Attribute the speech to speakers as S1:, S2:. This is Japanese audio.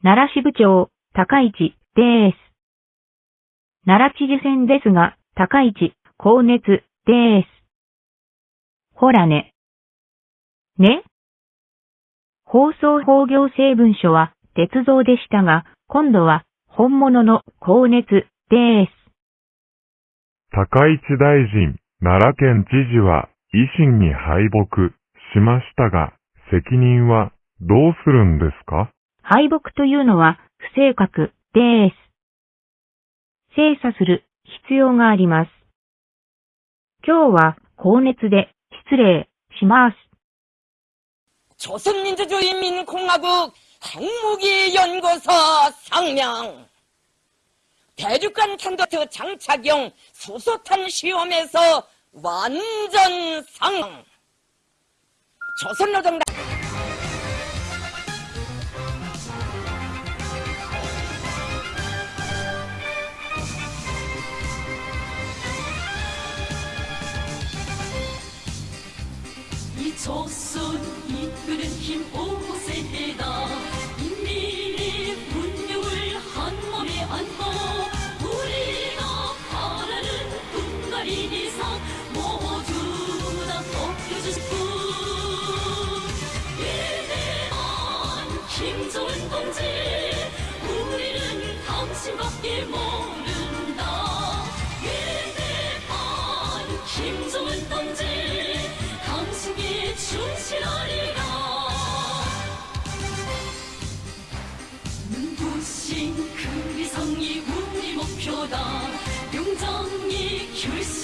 S1: 奈良支部長、高市です。奈良知事選ですが、高市、高熱です。ほらね。ね放送法行政文書は鉄道でしたが、今度は本物の高熱です。
S2: 高市大臣、奈良県知事は維新に敗北しましたが、責任はどうするんですか？
S1: 敗北というのは不正確です。精査する必要があります。今日は高熱で失礼します。
S3: 조선민주주의인민공화국 핵무기연구소 상명 대륙간 탄도트 장착용 수소탄 시험에서 완전 상 조선노동당
S4: 조선 이끄는 힘 5세대다. 인민의 분명을 한 몸에 안고 우리가 바라는 분갈이 이상 모두 다 벗겨줄 뿐 위대한 김정은 동지 우리는 당신밖에 모른다. 위대한 김정은 동지 충실하리라 눈부신 그 위성이 우리 목표다. 용정이 결심